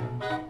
Música